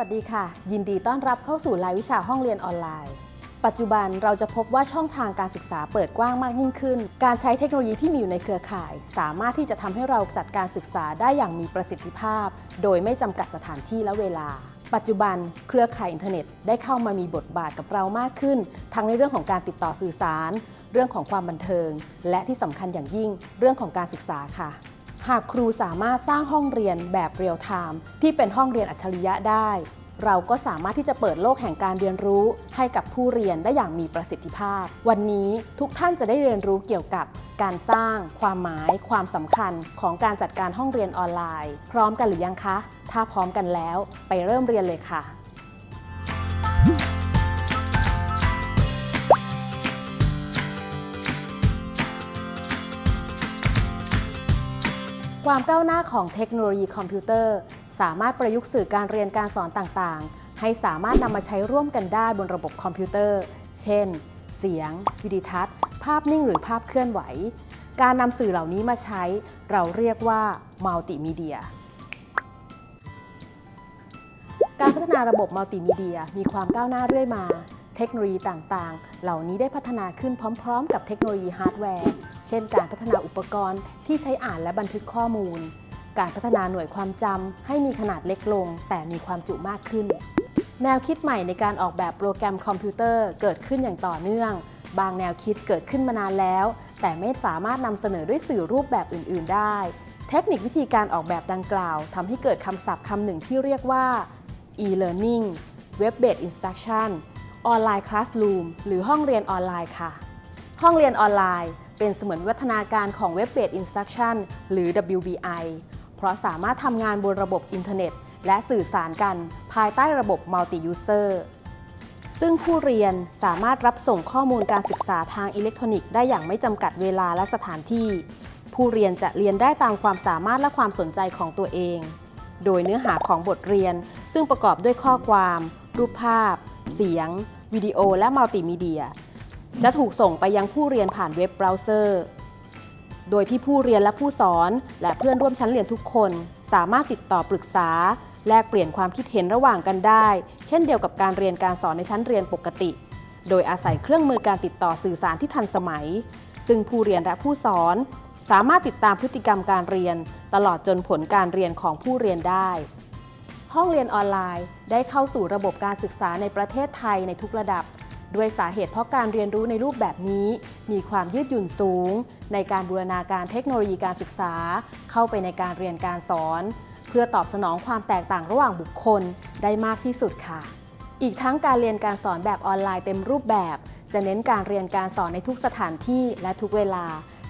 สวัสดีค่ะ ยินดีต้อนรับเข้าสู่รายวิชาห้องเรียนออนไลน์ ปัจจุบันเราจะพบว่าช่องทางการศึกษาเปิดกว้างมากยิ่งขึ้น การใช้เทคโนโลยีที่มีอยู่ในเครือข่าย สามารถที่จะทำให้เราจัดการศึกษาได้อย่างมีประสิทธิภาพ โดยไม่จำกัดสถานที่และเวลา ปัจจุบันเครือข่ายอินเทอร์เน็ตได้เข้ามามีบทบาทกับเรามากขึ้น ทั้งในเรื่องของการติดต่อสื่อสาร เรื่องของความบันเทิง และที่สำคัญอย่างยิ่ง เรื่องของการศึกษาค่ะ หากครูสามารถสร้างห้องเรียนแบบเรียลไทม์ที่เป็นห้องเรียนอัจฉริยะได้ เราก็สามารถที่จะเปิดโลกแห่งการเรียนรู้ให้กับผู้เรียนได้อย่างมีประสิทธิภาพ วันนี้ทุกท่านจะได้เรียนรู้เกี่ยวกับการสร้าง ความหมาย ความสำคัญของการจัดการห้องเรียนออนไลน์ พร้อมกันหรือยังคะ ถ้าพร้อมกันแล้ว ไปเริ่มเรียนเลยค่ะ ความก้าวหน้าของเทคโนโลยีคอมพิวเตอร์ สามารถประยุกต์สื่อการเรียนการสอนต่างๆ ให้สามารถนำมาใช้ร่วมกันได้บนระบบคอมพิวเตอร์ เช่น เสียง วิดีทัศน์ ภาพนิ่งหรือภาพเคลื่อนไหว การนำสื่อเหล่านี้มาใช้ เราเรียกว่ามัลติมีเดียการพัฒนาระบบมัลติมีเดียมีความก้าวหน้าเรื่อยมา เทคโนโลยีต่างๆ เหล่านี้ได้พัฒนาขึ้นพร้อมๆ กับเทคโนโลยีฮาร์ดแวร์ เช่นการพัฒนาอุปกรณ์ที่ใช้อ่านและบันทึกข้อมูล การพัฒนาหน่วยความจำให้มีขนาดเล็กลง แต่มีความจุมากขึ้น แนวคิดใหม่ในการออกแบบโปรแกรมคอมพิวเตอร์เกิดขึ้นอย่างต่อเนื่อง บางแนวคิดเกิดขึ้นมานานแล้ว แต่ไม่สามารถนำเสนอด้วยสื่อรูปแบบอื่น ๆ ได้ เทคนิควิธีการออกแบบดังกล่าวทำให้เกิดคำศัพท์คำหนึ่งที่เรียกว่า e-learning web-based instruction ออนไลน์คลาส o ูมหรือห้องเรียนออนไลน์ค่ะ ห้องเรียนออนไลน์เป็นเสมือนวิวัฒนาการของ Web-based Instruction หรือ WBI เพราะสามารถทำงานบนระบบอินเทอร์เน็ต และสื่อสารกันภายใต้ระบบ Multi-User ซึ่งผู้เรียนสามารถรับส่งข้อมูลการศึกษาทางอิเล็กทรอนิกส์ได้อย่างไม่จำกัดเวลาและสถานที่ ผู้เรียนจะเรียนได้ตามความสามารถและความสนใจของตัวเอง โดยเนื้อหาของบทเรียนซึ่งประกอบด้วยข้อความ รูปภาพ เสียง วิดีโอ และมัลติมีเดีย จะถูกส่งไปยังผู้เรียนผ่านเว็บเบราว์เซอร์ โดยที่ผู้เรียนและผู้สอน และเพื่อนร่วมชั้นเรียนทุกคน สามารถติดต่อปรึกษา แลกเปลี่ยนความคิดเห็นระหว่างกันได้ เช่นเดียวกับการเรียนการสอนในชั้นเรียนปกติ โดยอาศัยเครื่องมือการติดต่อสื่อสารที่ทันสมัย ซึ่งผู้เรียนและผู้สอน สามารถติดตามพฤติกรรมการเรียน ตลอดจนผลการเรียนของผู้เรียนได้ ห้องเรียนออนไลน์ ได้เข้าสู่ระบบการศึกษาในประเทศไทยในทุกระดับ ด้วยสาเหตุเพราะการเรียนรู้ในรูปแบบนี้ มีความยืดหยุ่นสูง ในการบูรณาการเทคโนโลยีการศึกษา เข้าไปในการเรียนการสอน เพื่อตอบสนองความแตกต่างระหว่างบุคคลได้มากที่สุดค่ะ อีกทั้งการเรียนการสอนแบบออนไลน์เต็มรูปแบบ จะเน้นการเรียนการสอนในทุกสถานที่และทุกเวลา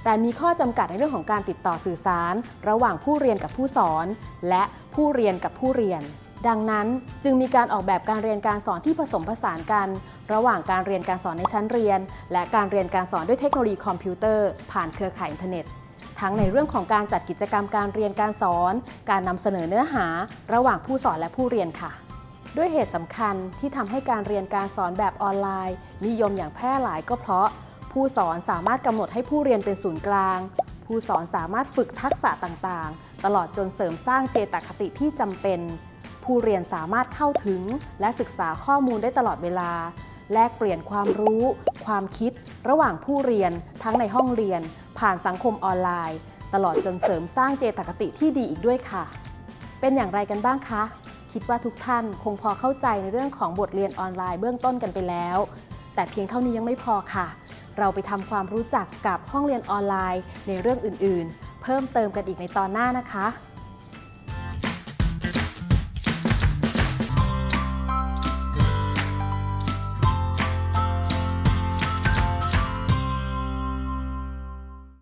แต่มีข้อจำกัดในเรื่องของการติดต่อสื่อสาร ระหว่างผู้เรียนกับผู้สอน และผู้เรียนกับผู้เรียน ดังนั้นจึงมีการออกแบบการเรียนการสอนที่ผสมผสานกัน ระหว่างการเรียนการสอนในชั้นเรียน และการเรียนการสอนด้วยเทคโนโลยีคอมพิวเตอร์ ผ่านเครือข่ายอินเทอร์เน็ตทั้งในเรื่องของการจัดกิจกรรมการเรียนการสอน การนำเสนอเนื้อหา ระหว่างผู้สอนและผู้เรียนค่ะ ด้วยเหตุสำคัญที่ทำให้การเรียนการสอนแบบออนไลน์ นิยมอย่างแพร่หลายก็เพราะ ผู้สอนสามารถกำหนดให้ผู้เรียนเป็นศูนย์กลาง ผู้สอนสามารถฝึกทักษะต่างๆ ตลอดจนเสริมสร้างเจตคติที่จำเป็น ผู้เรียนสามารถเข้าถึง และศึกษาข้อมูลได้ตลอดเวลา แลกเปลี่ยนความรู้ ความคิด ระหว่างผู้เรียนทั้งในห้องเรียน ผ่านสังคมออนไลน์ ตลอดจนเสริมสร้างเจตคติที่ดีอีกด้วยค่ะ เป็นอย่างไรกันบ้างคะ คิดว่าทุกท่านคงพอเข้าใจในเรื่องของบทเรียนออนไลน์เบื้องต้นกันไปแล้ว แต่เพียงเท่านี้ยังไม่พอค่ะ เราไปทำความรู้จักกับห้องเรียนออนไลน์ในเรื่องอื่นๆ เพิ่มเติมกันอีกในตอนหน้านะคะ